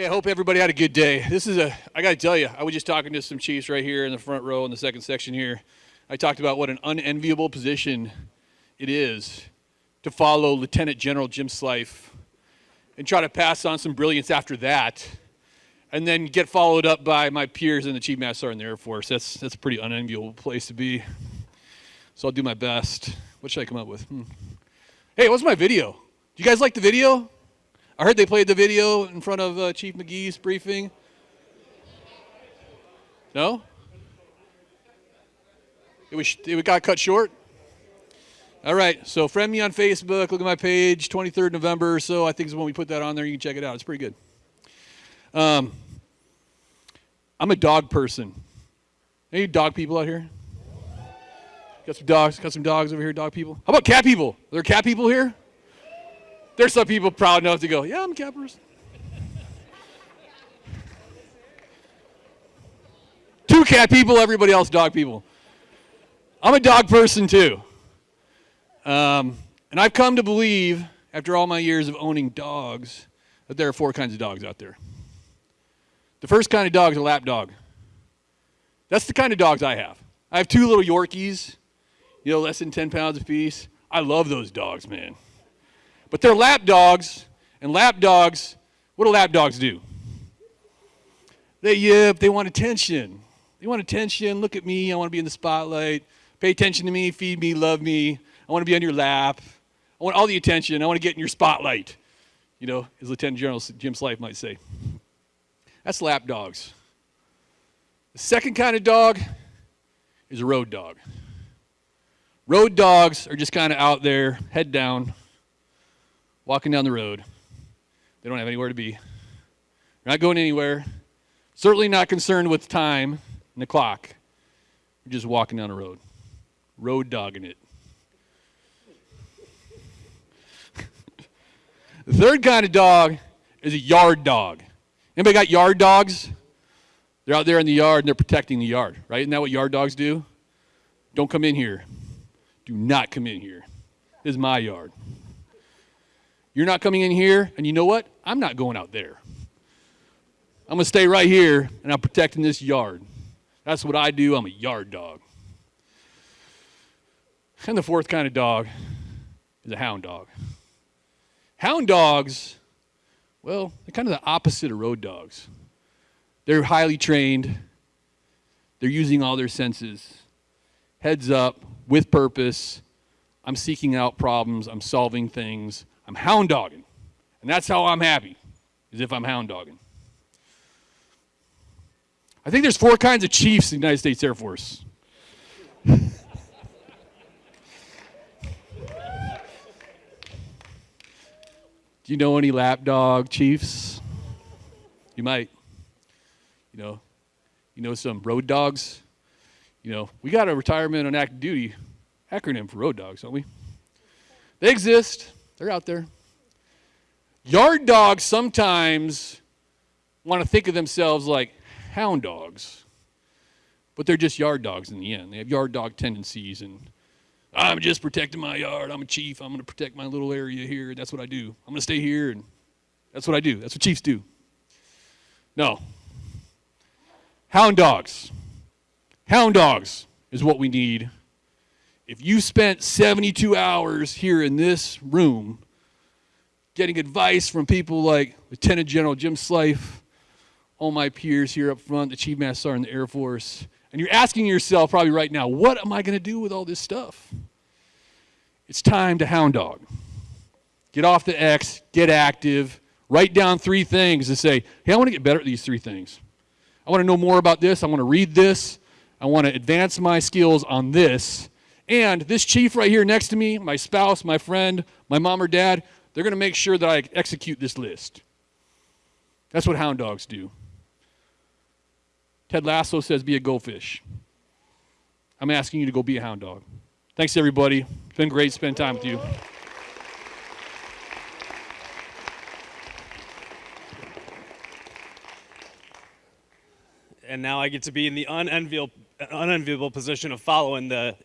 Hey, I hope everybody had a good day. This is a, I got to tell you, I was just talking to some Chiefs right here in the front row in the second section here. I talked about what an unenviable position it is to follow Lieutenant General Jim Slife and try to pass on some brilliance after that and then get followed up by my peers and the Chief Master Sergeant in the Air Force. That's, that's a pretty unenviable place to be. So I'll do my best. What should I come up with? Hmm. Hey, what's my video? Do you guys like the video? I heard they played the video in front of uh, Chief McGee's briefing. No? It was it got cut short. All right, so friend me on Facebook. Look at my page. 23rd November so. I think is when we put that on there. You can check it out. It's pretty good. Um, I'm a dog person. Any dog people out here? Got some dogs. Got some dogs over here. Dog people. How about cat people? Are there cat people here? There's some people proud enough to go. Yeah, I'm a cat person. Two cat people. Everybody else dog people. I'm a dog person too. Um, and I've come to believe, after all my years of owning dogs, that there are four kinds of dogs out there. The first kind of dog is a lap dog. That's the kind of dogs I have. I have two little Yorkies, you know, less than 10 pounds apiece. I love those dogs, man. But they're lap dogs, and lap dogs, what do lap dogs do? They yip, they want attention. They want attention. Look at me, I want to be in the spotlight. Pay attention to me, feed me, love me. I want to be on your lap. I want all the attention. I want to get in your spotlight. You know, as Lieutenant General Jim Slife might say. That's lap dogs. The second kind of dog is a road dog. Road dogs are just kind of out there, head down, walking down the road. They don't have anywhere to be. They're not going anywhere. Certainly not concerned with time and the clock. They're just walking down the road road dogging it. the third kind of dog is a yard dog. Anybody got yard dogs? They're out there in the yard and they're protecting the yard, right? Isn't that what yard dogs do? Don't come in here. Do not come in here. This is my yard. You're not coming in here, and you know what? I'm not going out there. I'm going to stay right here, and I'm protecting this yard. That's what I do. I'm a yard dog. And the fourth kind of dog is a hound dog. Hound dogs, well, they're kind of the opposite of road dogs. They're highly trained, they're using all their senses. Heads up, with purpose. I'm seeking out problems, I'm solving things, I'm hound dogging. And that's how I'm happy, is if I'm hound dogging. I think there's four kinds of chiefs in the United States Air Force. Do you know any lapdog chiefs? You might. You know, you know some road dogs. You know, we got a retirement on active duty acronym for road dogs, don't we? They exist. They're out there. Yard dogs sometimes want to think of themselves like hound dogs, but they're just yard dogs in the end. They have yard dog tendencies and I'm just protecting my yard. I'm a chief. I'm going to protect my little area here. That's what I do. I'm going to stay here, and that's what I do. That's what chiefs do. No. Hound dogs. Hound dogs is what we need. If you spent 72 hours here in this room getting advice from people like Lieutenant General Jim Slife, all my peers here up front, the Chief Master Sergeant in the Air Force, and you're asking yourself probably right now, what am I going to do with all this stuff? It's time to hound dog. Get off the X, get active, write down three things and say, hey, I want to get better at these three things. I want to know more about this. I want to read this. I want to advance my skills on this. And this chief right here next to me, my spouse, my friend, my mom or dad, they're going to make sure that I execute this list. That's what hound dogs do. Ted Lasso says, be a goldfish. I'm asking you to go be a hound dog. Thanks, everybody. It's been great to spend time with you. And now I get to be in the unenviable, unenviable position of following the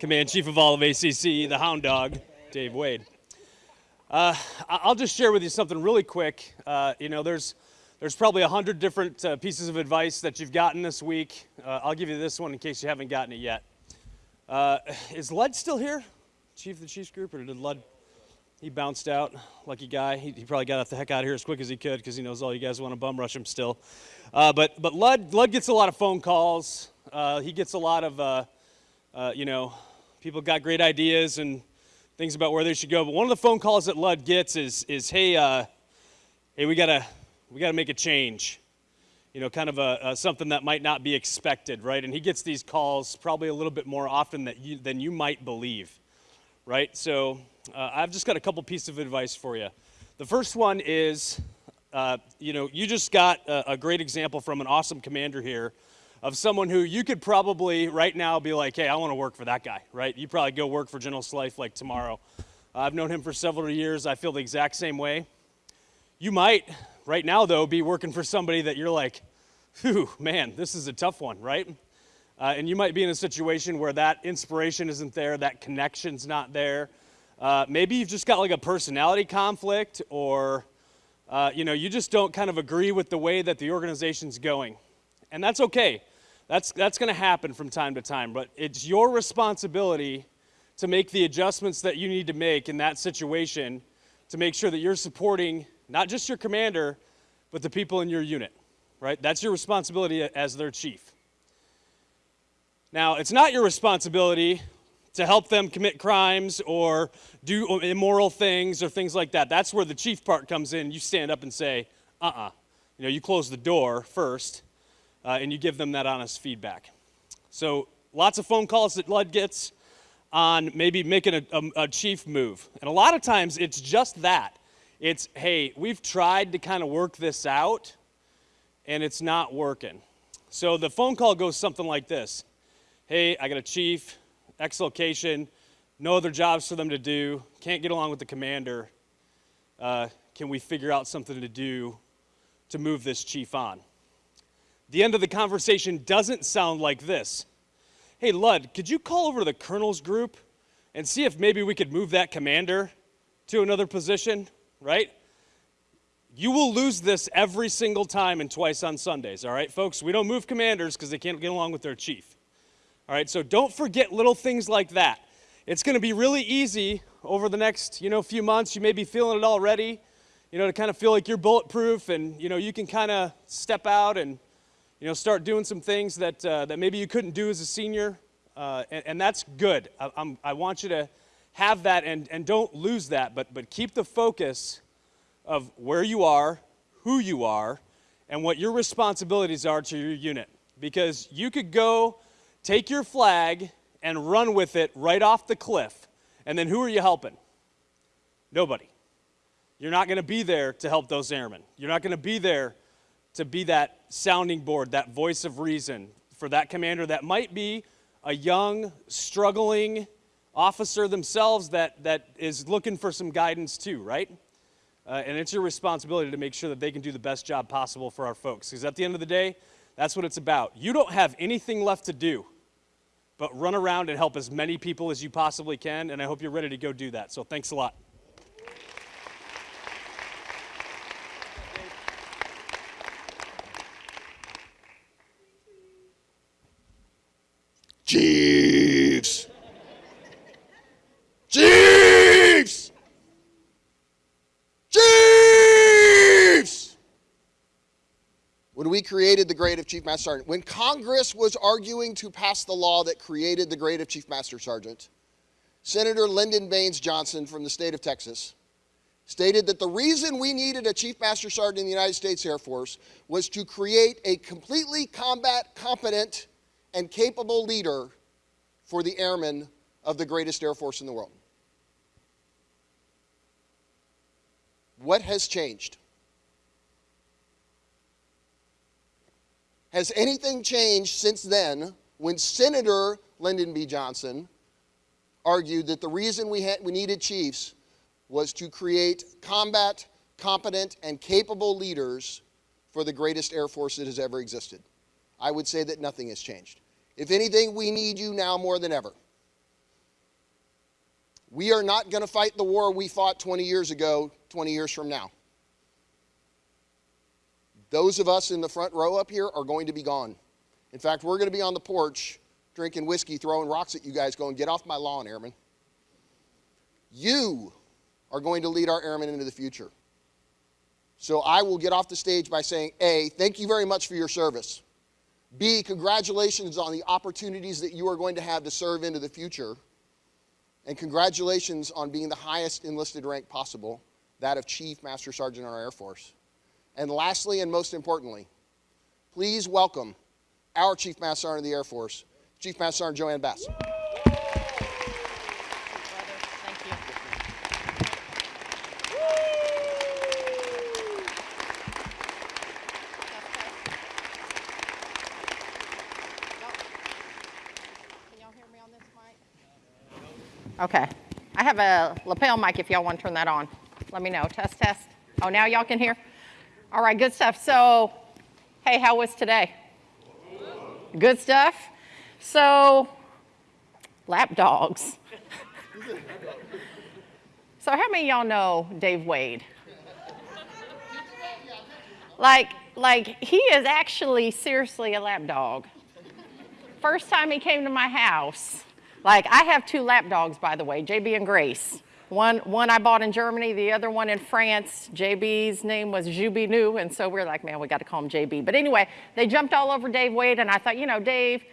command chief of all of ACC, the hound dog, Dave Wade. Uh, I'll just share with you something really quick. Uh, you know, there's there's probably a hundred different uh, pieces of advice that you've gotten this week. Uh, I'll give you this one in case you haven't gotten it yet. Uh, is Lud still here? Chief of the Chiefs group, or did Lud? He bounced out. Lucky guy. He, he probably got the heck out of here as quick as he could because he knows all you guys want to bum rush him still. Uh, but but Lud Lud gets a lot of phone calls. He gets a lot of you know people got great ideas and things about where they should go. But one of the phone calls that Lud gets is is hey uh, hey we gotta we got to make a change. You know, kind of a, a, something that might not be expected, right? And he gets these calls probably a little bit more often that you, than you might believe, right? So uh, I've just got a couple pieces of advice for you. The first one is, uh, you know, you just got a, a great example from an awesome commander here of someone who you could probably right now be like, hey, I want to work for that guy, right? You probably go work for General Slife like tomorrow. I've known him for several years. I feel the exact same way. You might Right now, though, be working for somebody that you're like, whew, man, this is a tough one, right? Uh, and you might be in a situation where that inspiration isn't there, that connection's not there. Uh, maybe you've just got like a personality conflict, or uh, you know, you just don't kind of agree with the way that the organization's going, and that's okay. That's that's going to happen from time to time, but it's your responsibility to make the adjustments that you need to make in that situation to make sure that you're supporting not just your commander, but the people in your unit, right? That's your responsibility as their chief. Now, it's not your responsibility to help them commit crimes or do immoral things or things like that. That's where the chief part comes in. You stand up and say, uh uh-uh. uh You know, you close the door first uh, and you give them that honest feedback. So, lots of phone calls that Lud gets on maybe making a, a, a chief move. And a lot of times it's just that. It's, hey, we've tried to kind of work this out and it's not working. So the phone call goes something like this Hey, I got a chief, X location, no other jobs for them to do, can't get along with the commander. Uh, can we figure out something to do to move this chief on? The end of the conversation doesn't sound like this. Hey, Lud, could you call over to the colonel's group and see if maybe we could move that commander to another position? right? You will lose this every single time and twice on Sundays, all right, folks? We don't move commanders because they can't get along with their chief. All right, so don't forget little things like that. It's going to be really easy over the next, you know, few months. You may be feeling it already, you know, to kind of feel like you're bulletproof and, you know, you can kind of step out and, you know, start doing some things that, uh, that maybe you couldn't do as a senior. Uh, and, and, that's good. I, I'm, I want you to have that and, and don't lose that, but, but keep the focus of where you are, who you are, and what your responsibilities are to your unit. Because you could go take your flag and run with it right off the cliff, and then who are you helping? Nobody. You're not going to be there to help those airmen. You're not going to be there to be that sounding board, that voice of reason for that commander that might be a young, struggling, officer themselves that, that is looking for some guidance too, right? Uh, and it's your responsibility to make sure that they can do the best job possible for our folks. Because at the end of the day, that's what it's about. You don't have anything left to do but run around and help as many people as you possibly can, and I hope you're ready to go do that. So thanks a lot. Chiefs! Chiefs! Chiefs! When we created the grade of Chief Master Sergeant, when Congress was arguing to pass the law that created the grade of Chief Master Sergeant, Senator Lyndon Baines Johnson from the state of Texas stated that the reason we needed a Chief Master Sergeant in the United States Air Force was to create a completely combat competent and capable leader for the airmen of the greatest Air Force in the world. What has changed? Has anything changed since then when Senator Lyndon B. Johnson argued that the reason we, had, we needed chiefs was to create combat, competent, and capable leaders for the greatest Air Force that has ever existed? I would say that nothing has changed. If anything, we need you now more than ever. We are not going to fight the war we fought 20 years ago, 20 years from now. Those of us in the front row up here are going to be gone. In fact, we're going to be on the porch drinking whiskey, throwing rocks at you guys, going, Get off my lawn, airmen. You are going to lead our airmen into the future. So I will get off the stage by saying A, thank you very much for your service. B, congratulations on the opportunities that you are going to have to serve into the future. And congratulations on being the highest enlisted rank possible, that of Chief Master Sergeant in our Air Force. And lastly, and most importantly, please welcome our Chief Master Sergeant of the Air Force, Chief Master Sergeant JoAnne Bass. Thank you. Can y'all hear me on this mic? Okay. I have a lapel mic if y'all want to turn that on. Let me know. Test, test. Oh, now y'all can hear? All right, good stuff. So, hey, how was today? Good stuff. So, lap dogs. so, how many of y'all know Dave Wade? Like, like he is actually seriously a lap dog. First time he came to my house, like I have two lap dogs, by the way, JB and Grace. One, one I bought in Germany, the other one in France. JB's name was Juby New, and so we're like, man, we got to call him JB. But anyway, they jumped all over Dave Wade, and I thought, you know, Dave,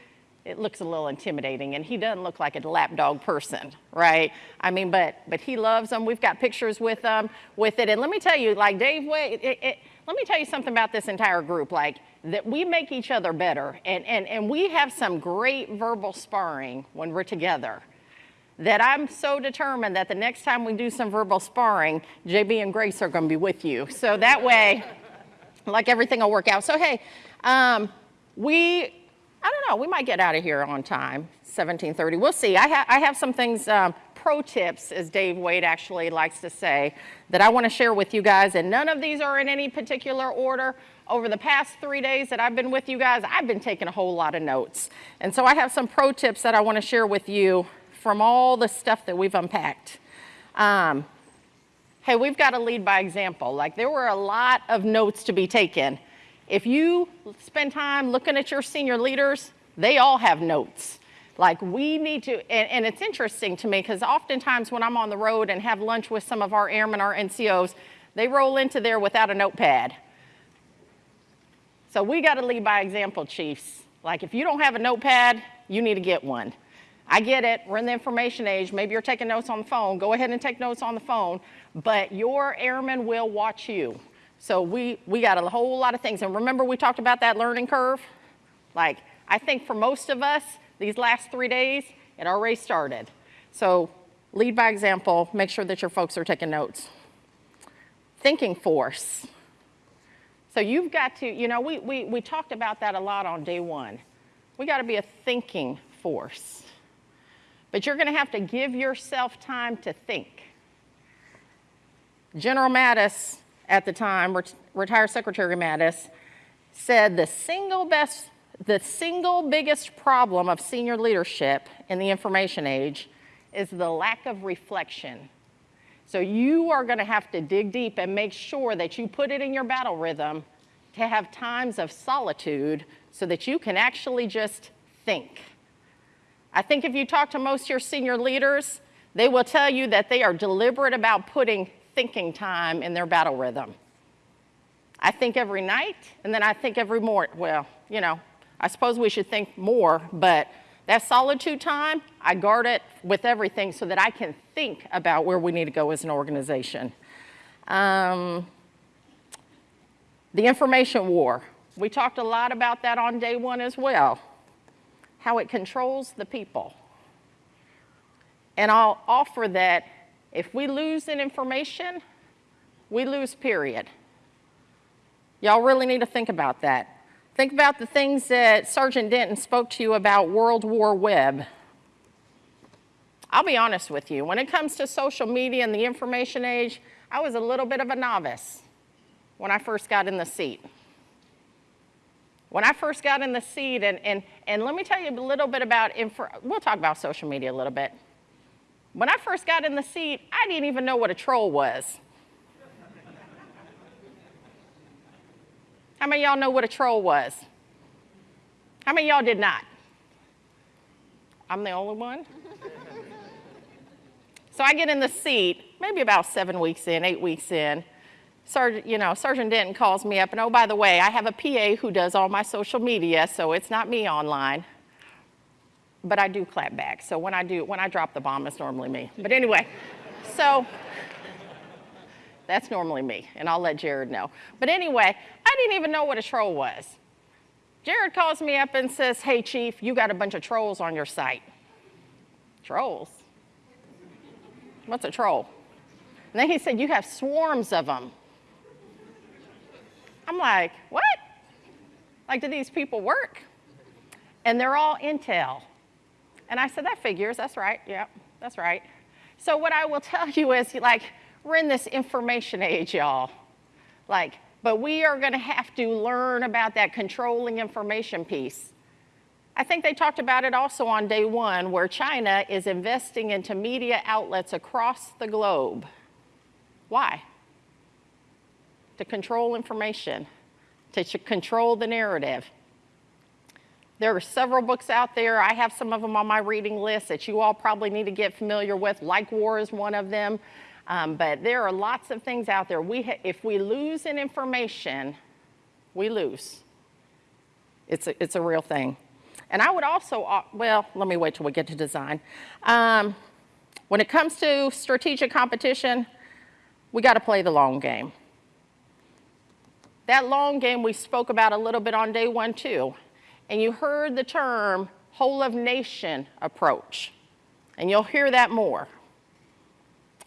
it looks a little intimidating, and he doesn't look like a lapdog person, right? I mean, but but he loves them. We've got pictures with them with it, and let me tell you, like Dave Wade, it, it, let me tell you something about this entire group, like that we make each other better, and and and we have some great verbal sparring when we're together that I'm so determined that the next time we do some verbal sparring, JB and Grace are going to be with you. So that way, like everything will work out. So hey, um, we, I don't know, we might get out of here on time, 1730. We'll see. I, ha- I have some things, um, pro tips, as Dave Wade actually likes to say, that I want to share with you guys. And none of these are in any particular order. Over the past three days that I've been with you guys, I've been taking a whole lot of notes. And so I have some pro tips that I want to share with you from all the stuff that we've unpacked. Um, hey, we've got to lead by example. Like there were a lot of notes to be taken. If you spend time looking at your senior leaders, they all have notes. Like we need to, and, and it's interesting to me because oftentimes when I'm on the road and have lunch with some of our airmen, our NCOs, they roll into there without a notepad. So we got to lead by example, chiefs. Like if you don't have a notepad, you need to get one. I get it, we're in the information age, maybe you're taking notes on the phone, go ahead and take notes on the phone, but your airmen will watch you. So we, we got a whole lot of things. And remember we talked about that learning curve? Like, I think for most of us, these last three days, it already started. So lead by example, make sure that your folks are taking notes. Thinking force. So you've got to, you know, we, we, we talked about that a lot on day one. We got to be a thinking force. But you're going to have to give yourself time to think. General Mattis, at the time, ret- retired Secretary Mattis, said the single best, the single biggest problem of senior leadership in the information age is the lack of reflection. So you are going to have to dig deep and make sure that you put it in your battle rhythm to have times of solitude so that you can actually just think. I think if you talk to most of your senior leaders, they will tell you that they are deliberate about putting thinking time in their battle rhythm. I think every night, and then I think every morning. Well, you know, I suppose we should think more, but that solitude time, I guard it with everything so that I can think about where we need to go as an organization. Um, the information war. We talked a lot about that on day one as well how it controls the people. And I'll offer that if we lose in information, we lose, period. Y'all really need to think about that. Think about the things that Sergeant Denton spoke to you about World War Web. I'll be honest with you, when it comes to social media and the information age, I was a little bit of a novice when I first got in the seat. When I first got in the seat, and, and, and let me tell you a little bit about, we'll talk about social media a little bit. When I first got in the seat, I didn't even know what a troll was. How many of y'all know what a troll was? How many of y'all did not? I'm the only one. So I get in the seat, maybe about seven weeks in, eight weeks in. Sergeant, you know, Sergeant Denton calls me up, and oh, by the way, I have a PA who does all my social media, so it's not me online. But I do clap back. So when I do, when I drop the bomb, it's normally me. But anyway, so that's normally me, and I'll let Jared know. But anyway, I didn't even know what a troll was. Jared calls me up and says, Hey, Chief, you got a bunch of trolls on your site. Trolls? What's a troll? And then he said, You have swarms of them. I'm like, What? Like, do these people work? And they're all intel. And I said, That figures. That's right. Yep, that's right. So, what I will tell you is, like, we're in this information age, y'all. Like, but we are going to have to learn about that controlling information piece. I think they talked about it also on day one, where China is investing into media outlets across the globe. Why? To control information, to control the narrative. There are several books out there. I have some of them on my reading list that you all probably need to get familiar with. LikeWar is one of them. Um, but there are lots of things out there. We if we lose in information, we lose. It's a, it's a real thing. And I would also, uh, well, let me wait till we get to design. Um, when it comes to strategic competition, we got to play the long game. That long game we spoke about a little bit on day one, too. And you heard the term whole of nation approach. And you'll hear that more.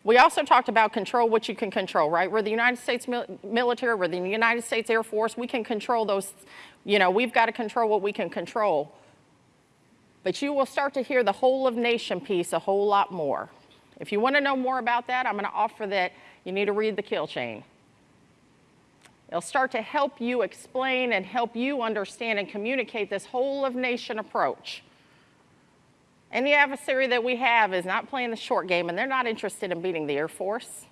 We also talked about control what you can control, right? We're the United States military, we're the United States Air Force. We can control those, you know, we've got to control what we can control. But you will start to hear the whole of nation piece a whole lot more. If you want to know more about that, I'm going to offer that you need to read the kill chain. It'll start to help you explain and help you understand and communicate this whole of nation approach. Any adversary that we have is not playing the short game and they're not interested in beating the Air Force.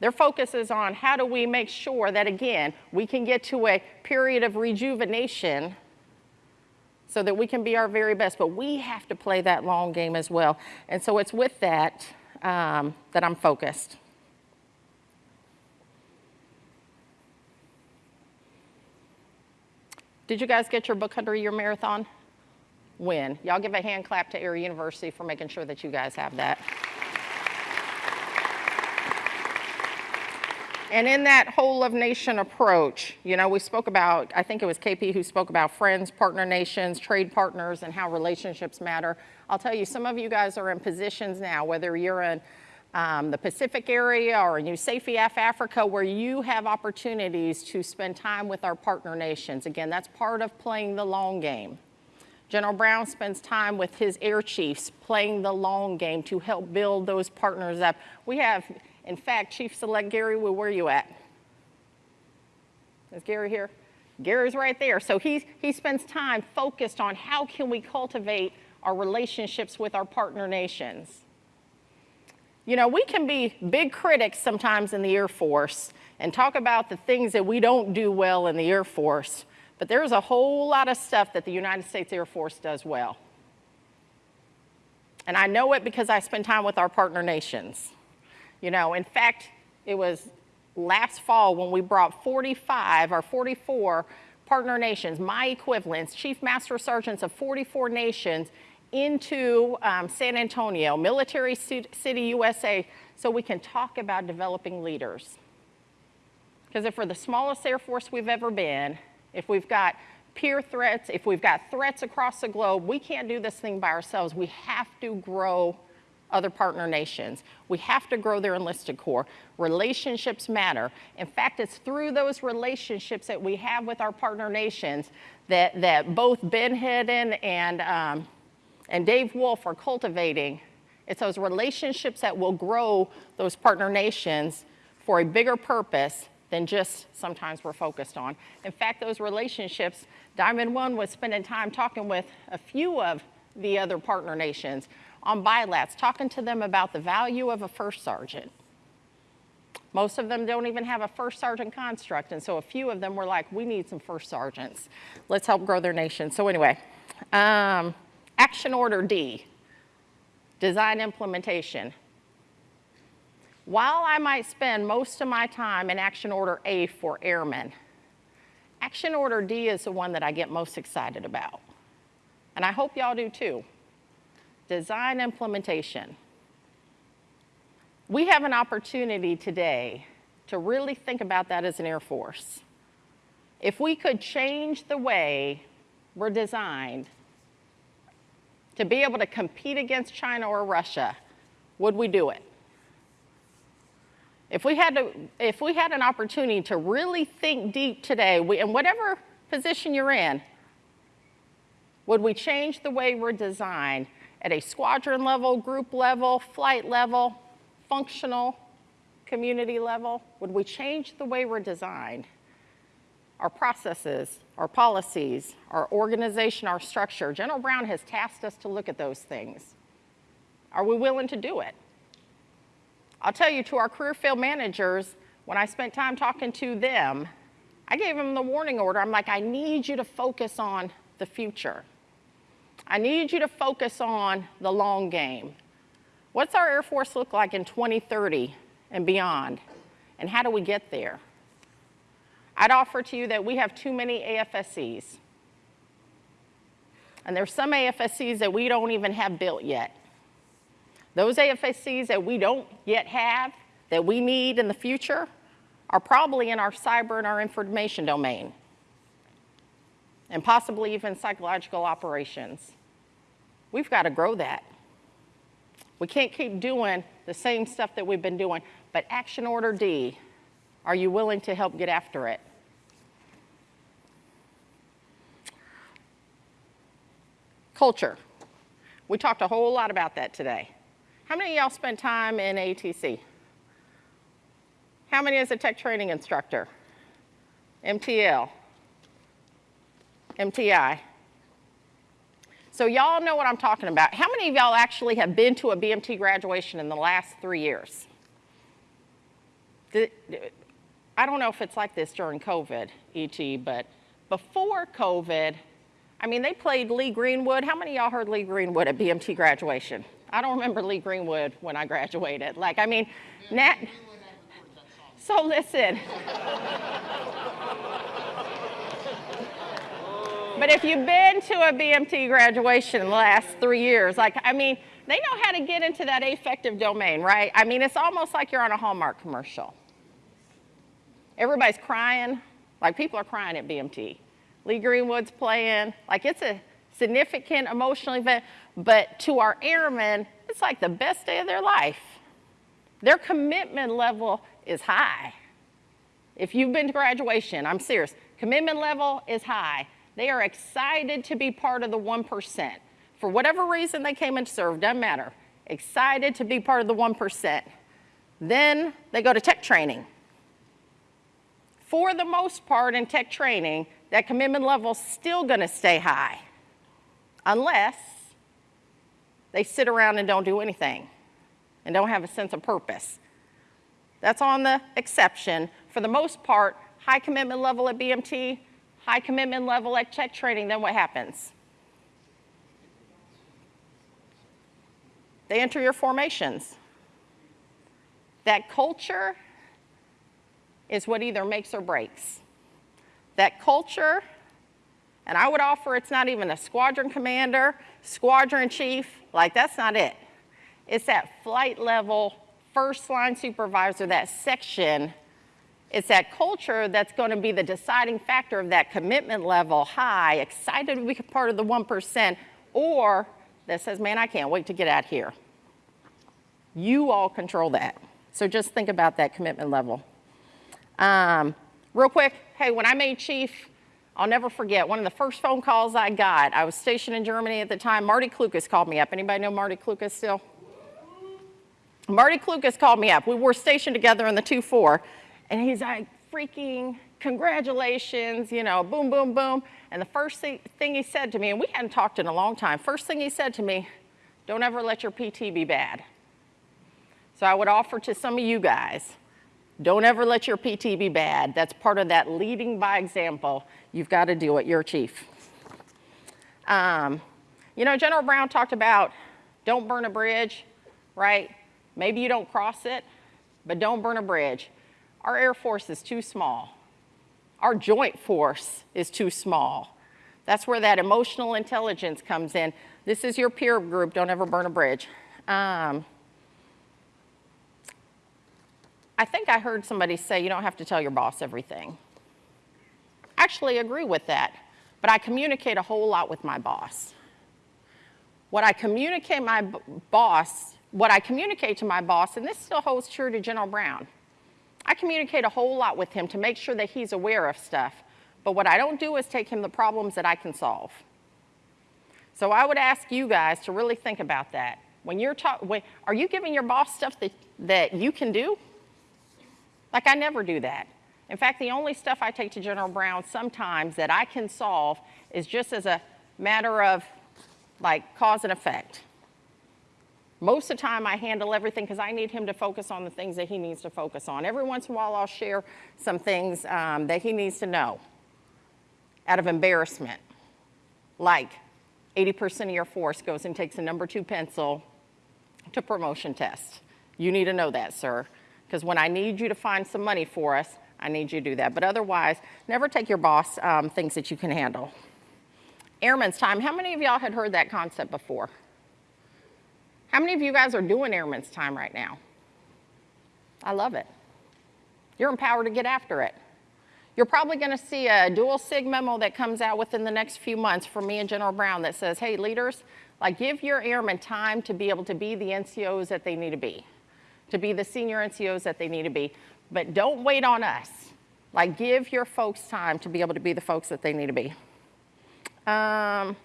Their focus is on how do we make sure that, again, we can get to a period of rejuvenation so that we can be our very best. But we have to play that long game as well. And so it's with that um, that I'm focused. Did you guys get your book under your marathon? win. Y'all give a hand clap to Air University for making sure that you guys have that. And in that whole of nation approach, you know, we spoke about, I think it was KP who spoke about friends, partner nations, trade partners, and how relationships matter. I'll tell you, some of you guys are in positions now, whether you're in um, the Pacific area or in USAFEF Africa, where you have opportunities to spend time with our partner nations. Again, that's part of playing the long game. General Brown spends time with his air chiefs playing the long game to help build those partners up. We have, in fact, Chief Select Gary, where are you at? Is Gary here? Gary's right there. So he, he spends time focused on how can we cultivate our relationships with our partner nations. You know, we can be big critics sometimes in the Air Force and talk about the things that we don't do well in the Air Force. But there's a whole lot of stuff that the United States Air Force does well. And I know it because I spend time with our partner nations. You know, in fact, it was last fall when we brought 45 or 44 partner nations, my equivalents, chief master sergeants of 44 nations into um, San Antonio, Military City, USA, so we can talk about developing leaders. Because if we're the smallest Air Force we've ever been, if we've got peer threats, if we've got threats across the globe, we can't do this thing by ourselves. We have to grow other partner nations. We have to grow their enlisted corps. Relationships matter. In fact, it's through those relationships that we have with our partner nations that, that both Ben Hedden and, um, and Dave Wolfe are cultivating. It's those relationships that will grow those partner nations for a bigger purpose than just sometimes we're focused on. In fact, those relationships, Diamond One was spending time talking with a few of the other partner nations on bilats, talking to them about the value of a first sergeant. Most of them don't even have a first sergeant construct, and so a few of them were like, we need some first sergeants. Let's help grow their nation. So anyway, um, action order D, design implementation. While I might spend most of my time in action order A for airmen, action order D is the one that I get most excited about. And I hope y'all do too. Design implementation. We have an opportunity today to really think about that as an Air Force. If we could change the way we're designed to be able to compete against China or Russia, would we do it? If we had, to, if we had an opportunity to really think deep today, we, in whatever position you're in, would we change the way we're designed at a squadron level, group level, flight level, functional, community level? Would we change the way we're designed? Our processes, our policies, our organization, our structure. General Brown has tasked us to look at those things. Are we willing to do it? I'll tell you, to our career field managers, when I spent time talking to them, I gave them the warning order. I'm like, I need you to focus on the future. I need you to focus on the long game. What's our Air Force look like in 2030 and beyond? And how do we get there? I'd offer to you that we have too many AFSCs. And there's some AFSCs that we don't even have built yet. Those AFSCs that we don't yet have, that we need in the future, are probably in our cyber and our information domain, and possibly even psychological operations. We've got to grow that. We can't keep doing the same stuff that we've been doing, but action order D, are you willing to help get after it? Culture. We talked a whole lot about that today. How many of y'all spent time in ATC? How many as a tech training instructor? MTL? MTI? So y'all know what I'm talking about. How many of y'all actually have been to a BMT graduation in the last three years? I don't know if it's like this during COVID, ET, but before COVID, I mean, they played Lee Greenwood. How many of y'all heard Lee Greenwood at BMT graduation? I don't remember Lee Greenwood when I graduated. Like, I mean, Nat. So listen. but if you've been to a BMT graduation in the last three years, like, I mean, they know how to get into that affective domain, right? I mean, it's almost like you're on a Hallmark commercial. Everybody's crying, like people are crying at BMT. Lee Greenwood's playing, like it's a significant emotional event, but to our airmen, it's like the best day of their life. Their commitment level is high. If you've been to graduation, I'm serious, commitment level is high. They are excited to be part of the 1%. For whatever reason they came and served, doesn't matter. Excited to be part of the 1%. Then they go to tech training. For the most part in tech training, that commitment level is still gonna stay high unless they sit around and don't do anything and don't have a sense of purpose. That's on the exception. For the most part, high commitment level at BMT, high commitment level at tech training, then what happens? They enter your formations. That culture is what either makes or breaks. That culture, and I would offer it's not even a squadron commander, squadron chief, like that's not it. It's that flight level, first line supervisor, that section. It's that culture that's going to be the deciding factor of that commitment level high, excited to be part of the 1%, or that says, man, I can't wait to get out here. You all control that. So just think about that commitment level. Um, real quick, hey, when I made chief, I'll never forget, one of the first phone calls I got, I was stationed in Germany at the time, Marty Klukas called me up. Anybody know Marty Klukas still? Marty Klukas called me up. We were stationed together in the 2-4, and he's like, freaking congratulations, you know, boom, boom, boom. And the first thing, he said to me, and we hadn't talked in a long time, first thing he said to me, don't ever let your PT be bad. So I would offer to some of you guys, Don't ever let your PT be bad. That's part of that leading by example. You've got to do it. You're chief. Um, you know, General Brown talked about don't burn a bridge, right? Maybe you don't cross it, but don't burn a bridge. Our Air Force is too small. Our joint force is too small. That's where that emotional intelligence comes in. This is your peer group. Don't ever burn a bridge. Um, I think I heard somebody say you don't have to tell your boss everything. I Actually, agree with that, but I communicate a whole lot with my boss. What I communicate my boss, what I communicate to my boss, and this still holds true to General Brown. I communicate a whole lot with him to make sure that he's aware of stuff. But what I don't do is take him the problems that I can solve. So I would ask you guys to really think about that. When you're talking, are you giving your boss stuff that, that you can do? Like I never do that. In fact, the only stuff I take to General Brown sometimes that I can solve is just as a matter of like cause and effect. Most of the time, I handle everything because I need him to focus on the things that he needs to focus on. Every once in a while, I'll share some things um, that he needs to know out of embarrassment. Like 80% of your force goes and takes a number two pencil to promotion test. You need to know that, sir, because when I need you to find some money for us, I need you to do that. But otherwise, never take your boss um, things that you can handle. Airman's time. How many of y'all had heard that concept before? How many of you guys are doing airman's time right now? I love it. You're empowered to get after it. You're probably going to see a dual sig memo that comes out within the next few months from me and General Brown that says, hey, leaders, like give your airmen time to be able to be the NCOs that they need to be, to be the senior NCOs that they need to be. But don't wait on us. Like give your folks time to be able to be the folks that they need to be. Um,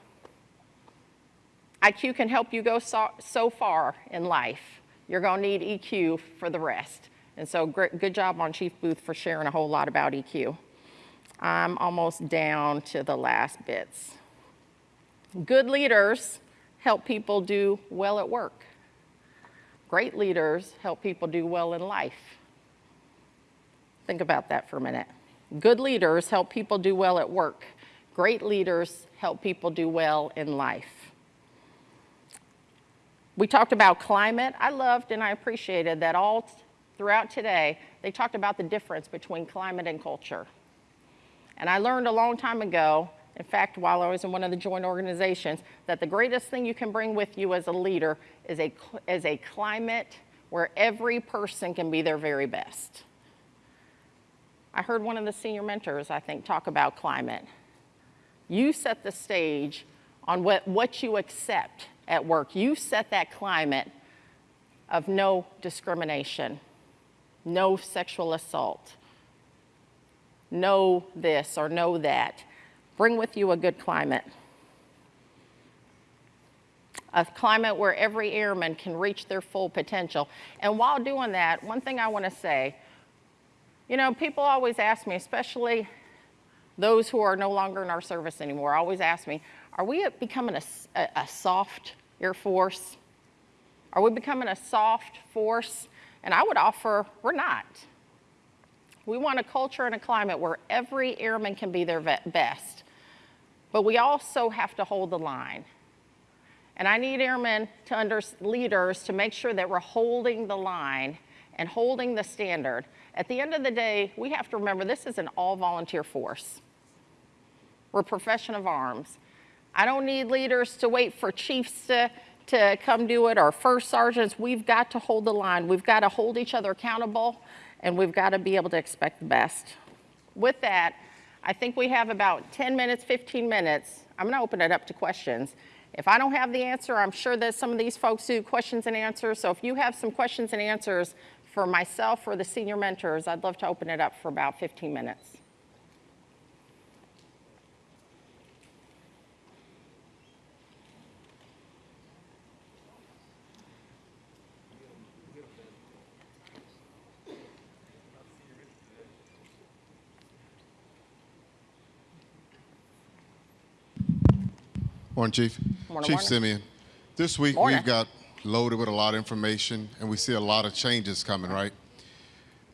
IQ can help you go so, so far in life. You're going to need EQ for the rest. And so great, good job on Chief Booth for sharing a whole lot about EQ. I'm almost down to the last bits. Good leaders help people do well at work. Great leaders help people do well in life. Think about that for a minute. Good leaders help people do well at work. Great leaders help people do well in life. We talked about climate. I loved and I appreciated that all throughout today, they talked about the difference between climate and culture. And I learned a long time ago, in fact, while I was in one of the joint organizations, that the greatest thing you can bring with you as a leader is a, is a climate where every person can be their very best. I heard one of the senior mentors, I think, talk about climate. You set the stage on what, what you accept at work. You set that climate of no discrimination, no sexual assault, no this or no that. Bring with you a good climate. A climate where every airman can reach their full potential. And while doing that, one thing I want to say, you know, people always ask me, especially those who are no longer in our service anymore, always ask me, are we becoming a, a, a soft Air Force? Are we becoming a soft force? And I would offer, we're not. We want a culture and a climate where every airman can be their best. But we also have to hold the line. And I need airmen to under leaders to make sure that we're holding the line and holding the standard. At the end of the day, we have to remember this is an all volunteer force. We're a profession of arms. I don't need leaders to wait for chiefs to, to come do it or first sergeants. We've got to hold the line. We've got to hold each other accountable and we've got to be able to expect the best. With that, I think we have about 10 minutes, 15 minutes. I'm going to open it up to questions. If I don't have the answer, I'm sure that some of these folks do questions and answers. So if you have some questions and answers for myself or the senior mentors, I'd love to open it up for about 15 minutes. Morning, Chief. Morning, Chief morning. Simeon. This week Morning. we've got loaded with a lot of information and we see a lot of changes coming, right?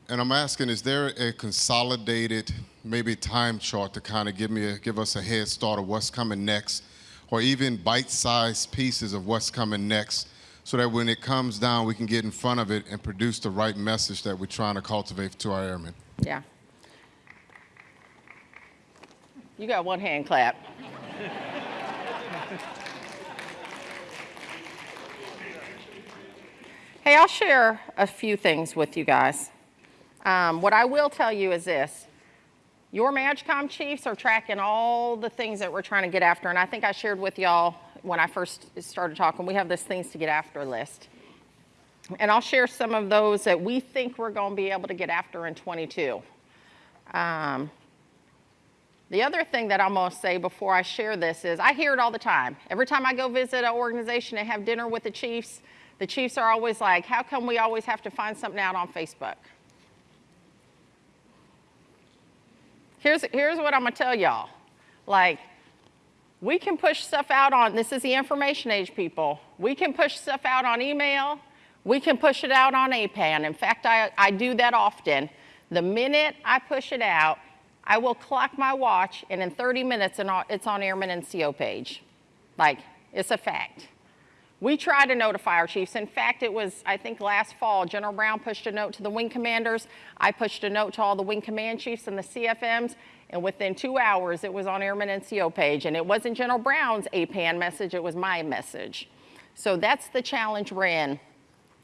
and I'm asking, is there a consolidated, maybe time chart to kind of give me, a, give us a head start of what's coming next, or even bite-sized pieces of what's coming next, so that when it comes down, we can get in front of it and produce the right message that we're trying to cultivate to our airmen. Yeah. You got one hand clap. Hey, I'll share a few things with you guys. Um, what I will tell you is this. Your MAJCOM chiefs are tracking all the things that we're trying to get after, and I think I shared with y'all when I first started talking, we have this things to get after list. And I'll share some of those that we think we're going to be able to get after in 22. Um, the other thing that I'm to say before I share this is I hear it all the time. Every time I go visit an organization and have dinner with the chiefs, the chiefs are always like, how come we always have to find something out on Facebook? Here's, here's what I'm to tell y'all. Like, we can push stuff out on, this is the information age people. We can push stuff out on email. We can push it out on APAN. In fact, I, I do that often. The minute I push it out, I will clock my watch, and in 30 minutes, it's on Airman NCO page. Like, it's a fact. We try to notify our chiefs. In fact, it was, I think last fall, General Brown pushed a note to the wing commanders. I pushed a note to all the wing command chiefs and the CFMs, and within two hours, it was on Airman NCO page. And it wasn't General Brown's APAN message, it was my message. So that's the challenge we're in.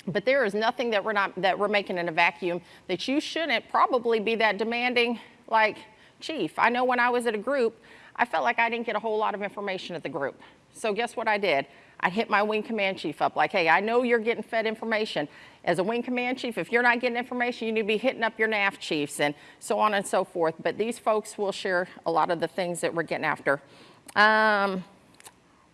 But there is nothing that we're not that we're making in a vacuum that you shouldn't probably be that demanding like chief. I know when I was at a group, I felt like I didn't get a whole lot of information at the group. So guess what I did? I hit my wing command chief up like, hey, I know you're getting fed information. As a wing command chief, if you're not getting information, you need to be hitting up your NAF chiefs and so on and so forth. But these folks will share a lot of the things that we're getting after. Um,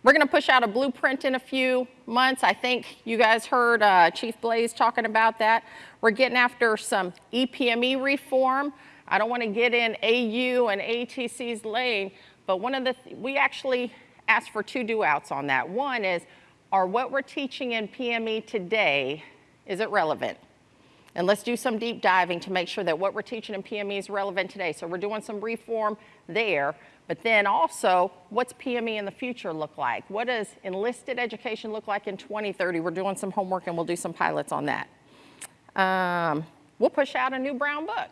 we're going to push out a blueprint in a few months. I think you guys heard uh, Chief Blaze talking about that. We're getting after some EPME reform. I don't want to get in AU and ATC's lane, but one of the, th we actually asked for two do outs on that. One is, are what we're teaching in PME today, is it relevant? And let's do some deep diving to make sure that what we're teaching in PME is relevant today. So we're doing some reform there, but then also, what's PME in the future look like? What does enlisted education look like in 2030? We're doing some homework and we'll do some pilots on that. Um, we'll push out a new brown book.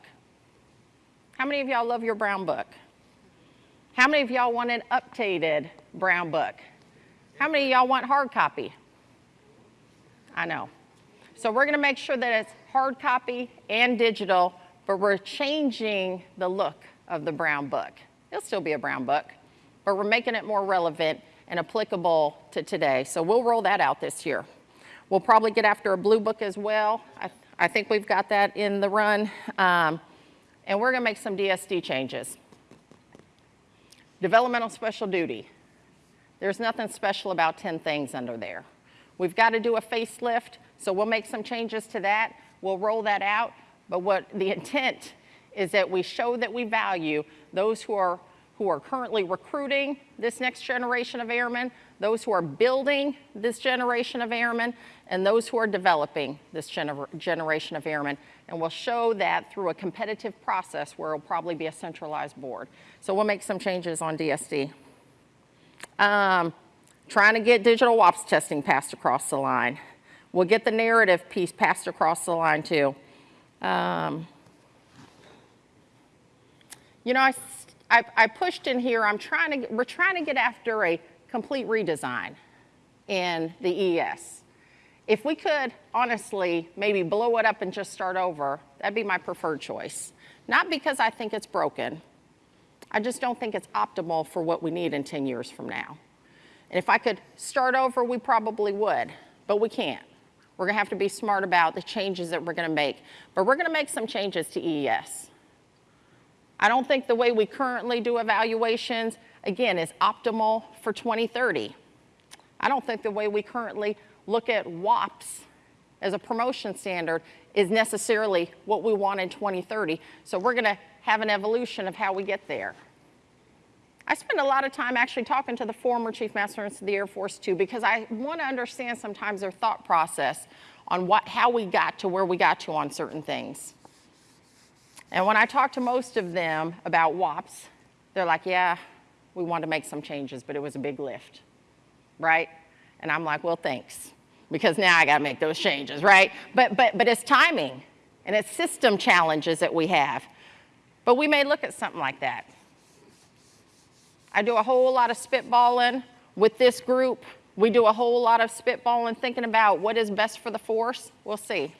How many of y'all love your brown book? How many of y'all want an updated brown book? How many of y'all want hard copy? I know. So we're gonna make sure that it's hard copy and digital, but we're changing the look of the brown book. It'll still be a brown book, but we're making it more relevant and applicable to today. So we'll roll that out this year. We'll probably get after a blue book as well. I, I think we've got that in the run. Um, and we're gonna make some DSD changes. Developmental special duty. There's nothing special about 10 things under there. We've got to do a facelift, so we'll make some changes to that. We'll roll that out. But what the intent is that we show that we value those who are, who are currently recruiting this next generation of airmen, those who are building this generation of airmen, and those who are developing this gener generation of airmen. And we'll show that through a competitive process where it'll probably be a centralized board. So we'll make some changes on DSD. Um, trying to get digital WAPS testing passed across the line. We'll get the narrative piece passed across the line too. Um, you know, I, I, I, pushed in here, I'm trying to, we're trying to get after a complete redesign in the ES. If we could, honestly, maybe blow it up and just start over, that'd be my preferred choice. Not because I think it's broken. I just don't think it's optimal for what we need in 10 years from now. And if I could start over, we probably would, but we can't. We're gonna have to be smart about the changes that we're gonna make. But we're gonna make some changes to EES. I don't think the way we currently do evaluations, again, is optimal for 2030. I don't think the way we currently look at WAPS as a promotion standard is necessarily what we want in 2030. So we're gonna have an evolution of how we get there. I spend a lot of time actually talking to the former Chief Master of the Air Force too, because I want to understand sometimes their thought process on what, how we got to where we got to on certain things. And when I talk to most of them about WAPs, they're like, yeah, we wanted to make some changes, but it was a big lift, right? And I'm like, well, thanks, because now I got to make those changes, right? But, but, but it's timing and it's system challenges that we have. But we may look at something like that. I do a whole lot of spitballing with this group. We do a whole lot of spitballing thinking about what is best for the force. We'll see.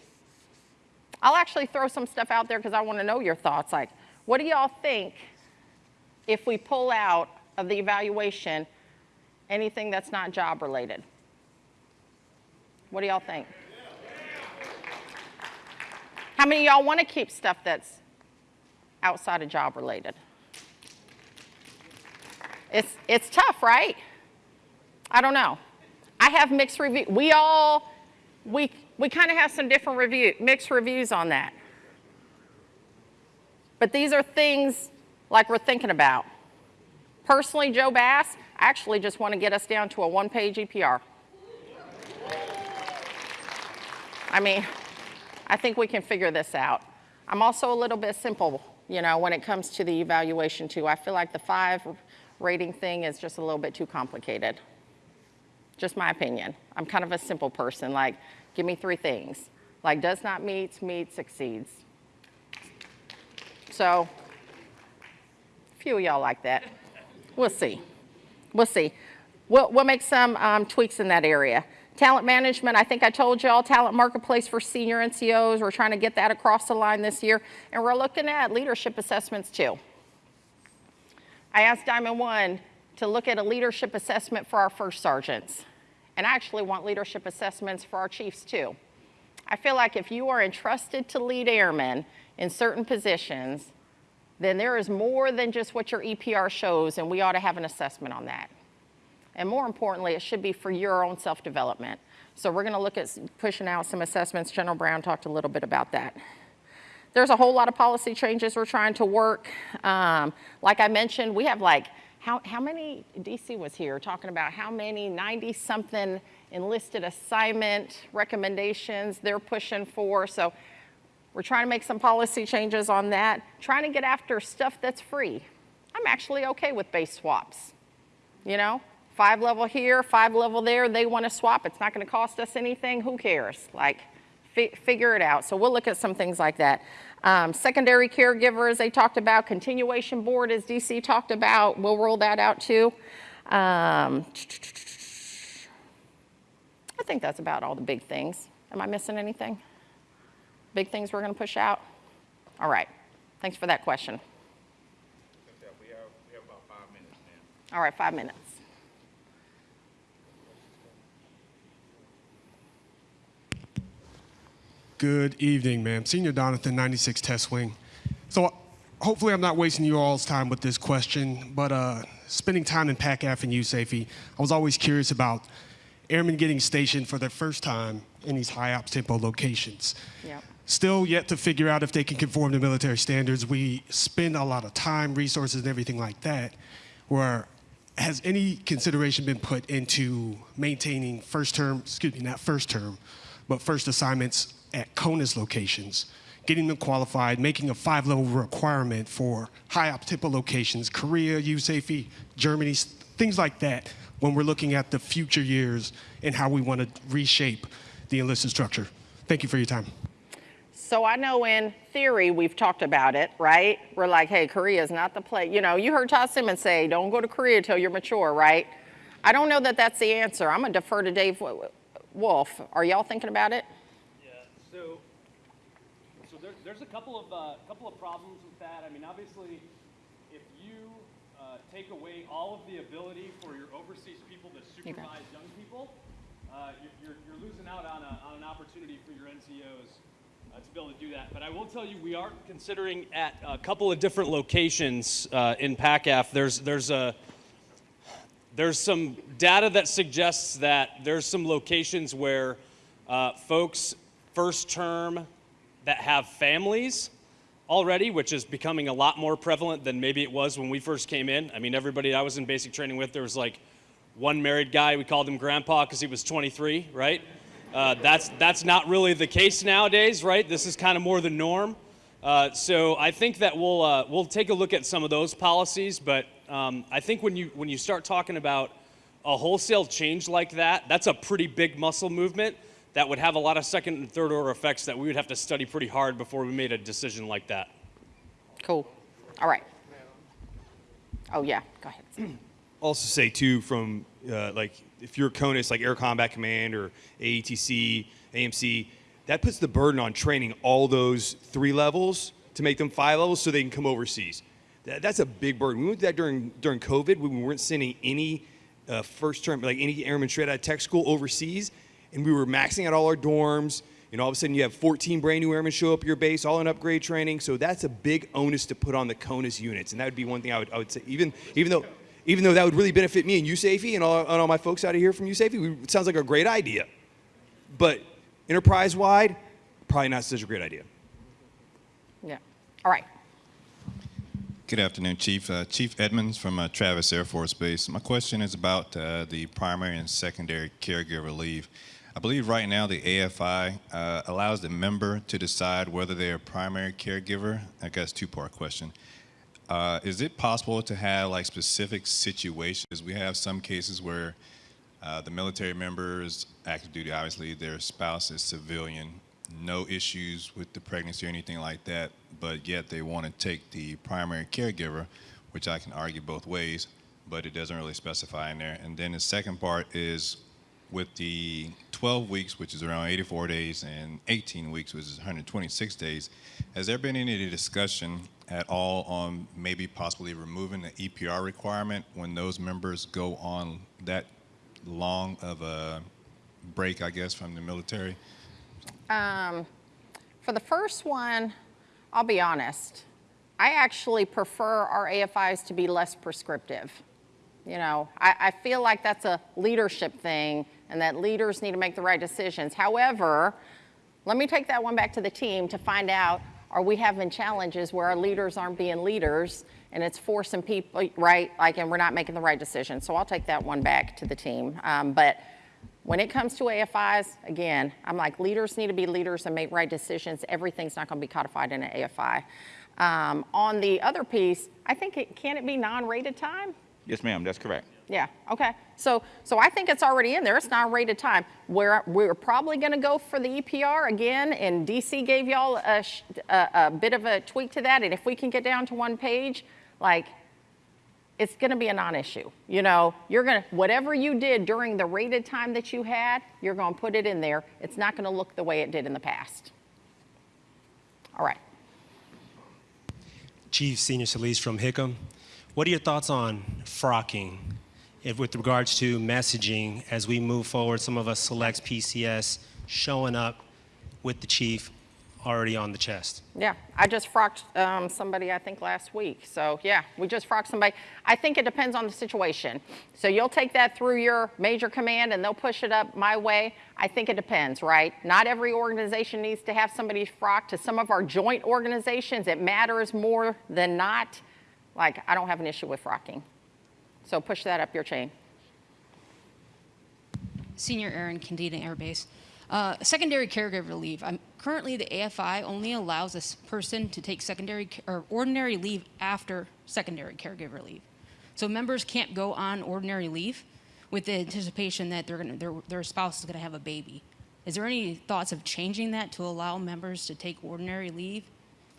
I'll actually throw some stuff out there because I want to know your thoughts. Like, what do y'all think if we pull out of the evaluation anything that's not job related? What do y'all think? How many of y'all want to keep stuff that's outside of job related? It's, it's tough, right? I don't know. I have mixed review. We all, we, we kind of have some different review, mixed reviews on that. But these are things like we're thinking about. Personally, Joe Bass, I actually just want to get us down to a one-page EPR. I mean, I think we can figure this out. I'm also a little bit simple, you know, when it comes to the evaluation too. I feel like the five rating thing is just a little bit too complicated. Just my opinion. I'm kind of a simple person, like, give me three things. Like, does not meet, meets, succeeds. So, a few of y'all like that. We'll see. We'll see. We'll, we'll make some um, tweaks in that area. Talent management, I think I told y'all, talent marketplace for senior NCOs. We're trying to get that across the line this year. And we're looking at leadership assessments too. I asked Diamond One to look at a leadership assessment for our first sergeants. And I actually want leadership assessments for our chiefs too. I feel like if you are entrusted to lead airmen in certain positions, then there is more than just what your EPR shows, and we ought to have an assessment on that. And more importantly, it should be for your own self-development. So we're gonna look at pushing out some assessments. General Brown talked a little bit about that. There's a whole lot of policy changes we're trying to work. Um, like I mentioned, we have like, how, how many, DC was here talking about how many 90 something enlisted assignment recommendations they're pushing for. So we're trying to make some policy changes on that, trying to get after stuff that's free. I'm actually okay with base swaps. You know, five level here, five level there, they want to swap. It's not going to cost us anything. Who cares? Like, fi figure it out. So we'll look at some things like that. Um, secondary caregivers, they talked about. Continuation board, as DC talked about, we'll roll that out too. Um, I think that's about all the big things. Am I missing anything? Big things we're going to push out? All right. Thanks for that question. We have, we have about five minutes. All right, five minutes. Good evening, ma'am. Senior Donathan, 96 Test Wing. So hopefully I'm not wasting you all's time with this question, but uh, spending time in PACAF and USAFE, I was always curious about airmen getting stationed for their first time in these high ops tempo locations. Yep. Still yet to figure out if they can conform to military standards. We spend a lot of time, resources, and everything like that. Where has any consideration been put into maintaining first term, excuse me, not first term, but first assignments at CONUS locations, getting them qualified, making a five level requirement for high op locations, Korea, USAFE, Germany, things like that, when we're looking at the future years and how we want to reshape the enlisted structure. Thank you for your time. So I know in theory we've talked about it, right? We're like, hey, Korea is not the place. You know, you heard Todd Simmons say, don't go to Korea till you're mature, right? I don't know that that's the answer. I'm gonna defer to Dave Wolfe. Are y'all thinking about it? Yeah, so, so there, there's a couple of, uh, couple of problems with that. I mean, obviously, if you, uh, take away all of the ability for your overseas people to supervise young people, uh, you're, you're, losing out on a, on an opportunity for your NCOs, uh, to be able to do that. But I will tell you, we are considering at a couple of different locations, uh, in PACAF. There's, there's a, there's some data that suggests that there's some locations where uh, folks first term that have families already, which is becoming a lot more prevalent than maybe it was when we first came in. I mean, everybody I was in basic training with, there was like one married guy. We called him grandpa because he was 23, right? Uh, that's that's not really the case nowadays, right? This is kind of more the norm. Uh, so I think that we'll uh, we'll take a look at some of those policies, but um, I think when you when you start talking about a wholesale change like that, that's a pretty big muscle movement that would have a lot of second and third order effects that we would have to study pretty hard before we made a decision like that. Cool. All right. Oh, yeah, go ahead. also say too from uh, like if you're CONUS like Air Combat Command or AETC, AMC, that puts the burden on training all those three levels to make them five levels so they can come overseas. That, that's a big burden. We went through that during during COVID when we weren't sending any uh, first term like any airmen straight out of tech school overseas, and we were maxing out all our dorms. And all of a sudden, you have 14 brand new airmen show up at your base, all in upgrade training. So that's a big onus to put on the CONUS units, and that would be one thing I would, I would say. Even even though even though that would really benefit me and USAFE and all, and all my folks out of here from USAFE, we- it sounds like a great idea. But enterprise wide, probably not such a great idea. Yeah. All right. Good afternoon, Chief. Uh, Chief Edmonds from uh, Travis Air Force Base. My question is about uh, the primary and secondary caregiver leave. I believe right now the AFI uh, allows the member to decide whether they're a primary caregiver. I guess two-part question. Uh, is it possible to have like specific situations? We have some cases where uh, the military members, active duty, obviously, their spouse is civilian, no issues with the pregnancy or anything like that, but yet they want to take the primary caregiver, which I can argue both ways, but it doesn't really specify in there. And then the second part is with the 12 weeks, which is around 84 days, and 18 weeks, which is 126 days, has there been any discussion at all on maybe possibly removing the EPR requirement when those members go on that long of a break, I guess, from the military? Um, for the first one, I'll be honest. I actually prefer our AFIs to be less prescriptive. You know, I, I feel like that's a leadership thing and that leaders need to make the right decisions. However, let me take that one back to the team to find out, are we having challenges where our leaders aren't being leaders and it's forcing people, right, like, and we're not making the right decisions. So I'll take that one back to the team. Um, but when it comes to AFIs, again, I'm like, leaders need to be leaders and make right decisions. Everything's not gonna be codified in an AFI. Um, on the other piece, I think it, can it be non-rated time? Yes, ma'am, that's correct. Yeah, okay. So, so I think it's already in there. It's non-rated time. We're, we're probably going to go for the EPR again, and DC gave y'all a, a, a bit of a tweak to that. And if we can get down to one page, like, it's going to be a non-issue. You know, you're going to, whatever you did during the rated time that you had, you're going to put it in there. It's not going to look the way it did in the past. All right. Chief Senior Solis from Hickam. What are your thoughts on frocking if, with regards to messaging as we move forward? Some of us selects PCS showing up with the chief already on the chest. Yeah, I just frocked um, somebody, I think, last week. So, yeah, we just frocked somebody. I think it depends on the situation. So, you'll take that through your major command and they'll push it up my way. I think it depends, right? Not every organization needs to have somebody frocked. To some of our joint organizations, it matters more than not. Like, I don't have an issue with frocking. So, push that up your chain. Senior Aaron Kadena Air Base. Uh, secondary caregiver leave. I'm, currently, the AFI only allows a person to take secondary or ordinary leave after secondary caregiver leave. So members can't go on ordinary leave with the anticipation that they're gonna, their, their spouse is going to have a baby. Is there any thoughts of changing that to allow members to take ordinary leave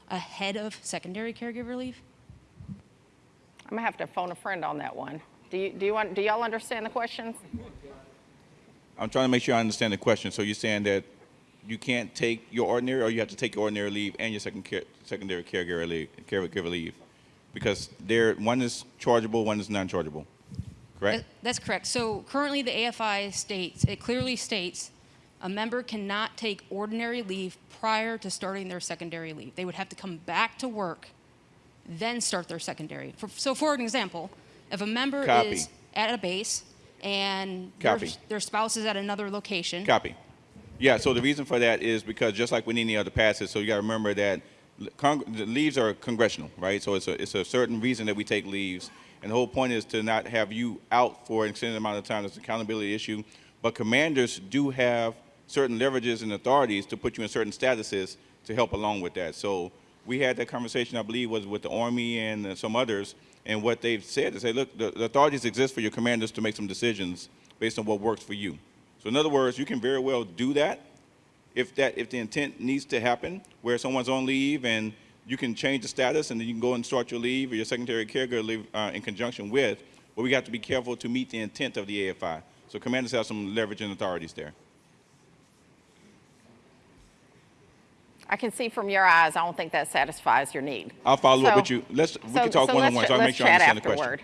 ahead of secondary caregiver leave? I'm gonna have to phone a friend on that one. Do you, do you want, do y'all understand the questions? I'm trying to make sure I understand the question. So you're saying that you can't take your ordinary, or you have to take your ordinary leave and your second care, secondary caregiver leave, caregiver leave, because they're one is chargeable, one is non-chargeable, correct? That's correct. So currently, the AFI states, it clearly states, a member cannot take ordinary leave prior to starting their secondary leave. They would have to come back to work, then start their secondary. For- So for an example, if a member Copy. is at a base and their, their spouse is at another location, Copy. Yeah, so the reason for that is because just like with any other passes, so you got to remember that Cong- the leaves are congressional, right? So it's a, it's a certain reason that we take leaves. And the whole point is to not have you out for an extended amount of time. It's an accountability issue. But commanders do have certain leverages and authorities to put you in certain statuses to help along with that. So we had that conversation, I believe, was with the Army and uh, some others, and what they've said is, say, look, the, the authorities exist for your commanders to make some decisions based on what works for you. So in other words, you can very well do that if that if the intent needs to happen, where someone's on leave and you can change the status and then you can go and start your leave or your secondary caregiver leave uh, in conjunction with, but we got to be careful to meet the intent of the AFI. So commanders have some leverage and authorities there. I can see from your eyes, I don't think that satisfies your need. I'll follow up with you. Let's we so- can talk so one on one so I make sure I understand the question.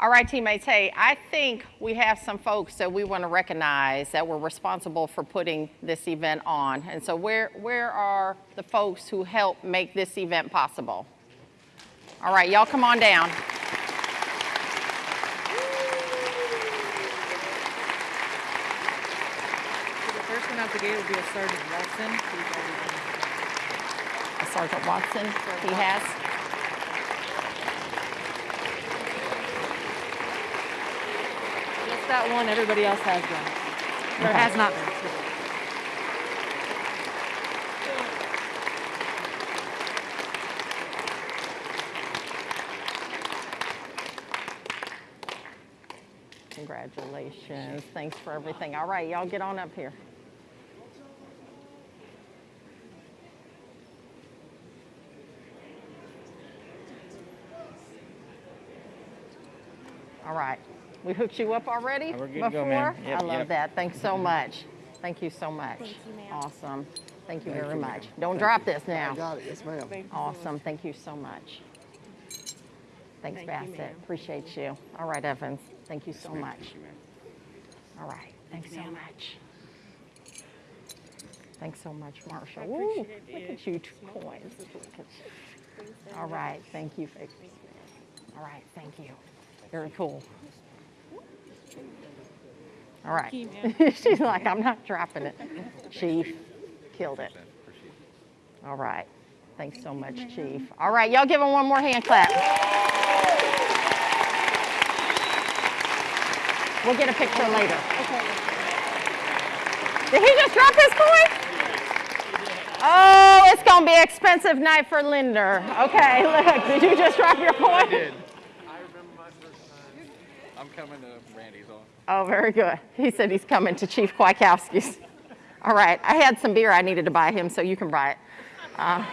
All right, teammates, hey, I think we have some folks that we want to recognize that were responsible for putting this event on. And so where, where are the folks who helped make this event possible? All right, y'all come on down. The first one out the gate will be a Sergeant Watson. He's already done his Sergeant Watson, he has. Just that one, everybody else has done. Or Okay. has not been. Congratulations, thanks for everything. All right, y'all get on up here. All right, we hooked you up already We're good to before? go, ma'am. Yep, I love yep. that, thanks so much. Thank you so much. Thank you, ma'am. Awesome, thank you Thank very you, much. Don't Thank drop you. this now. I got it, yes ma'am. Awesome, thank you so much. Thanks, Thank Bassett, ma'am. appreciate you. All right, Evans, thank you so ma'am. much. All right, thanks so much. Thanks so much, Marshall. I Woo, appreciate look it. at you, two coins. Look at you. All right, thank you. Vic. All right, thank you. Very cool. All right. She's like, I'm not dropping it. Chief, killed it. All right. Thanks so much, Chief. All right, y'all give him one more hand clap. We'll get a picture later. Did he just drop his coin? Oh, it's gonna be an expensive night for Linder. Okay, look, did you just drop your coin? I did. I remember my first time. I'm coming to Randy's on. Oh, very good. He said he's coming to Chief Kwiatkowski's. All right, I had some beer I needed to buy him, so you can buy it. Uh,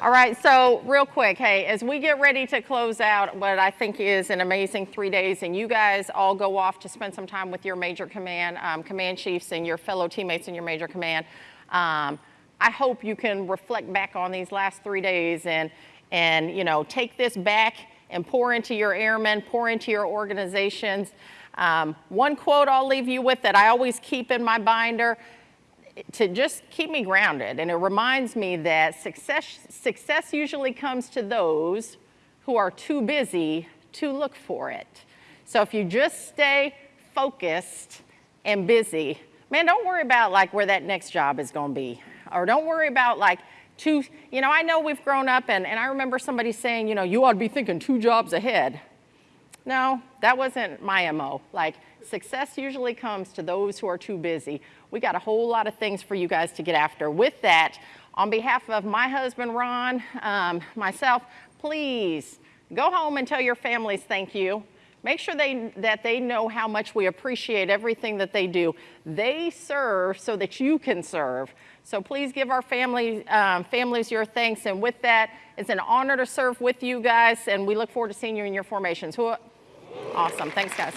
all right, so real quick, hey, as we get ready to close out what I think is an amazing three days, and you guys all go off to spend some time with your major command, um, command chiefs and your fellow teammates in your major command, um, I hope you can reflect back on these last three days and, and you know, take this back and pour into your airmen, pour into your organizations. Um, one quote I'll leave you with that I always keep in my binder to just keep me grounded. And it reminds me that success, success usually comes to those who are too busy to look for it. So if you just stay focused and busy, man, don't worry about like where that next job is going to be. Or don't worry about like two, you know, I know we've grown up and, and I remember somebody saying, you know, you ought to be thinking two jobs ahead. No, that wasn't my MO. Like, success usually comes to those who are too busy. We got a whole lot of things for you guys to get after. With that, on behalf of my husband, Ron, um, myself, please go home and tell your families thank you. Make sure they, that they know how much we appreciate everything that they do. They serve so that you can serve. So please give our family, um, families your thanks. And with that, it's an honor to serve with you guys, and we look forward to seeing you in your formations. Awesome. Thanks, guys.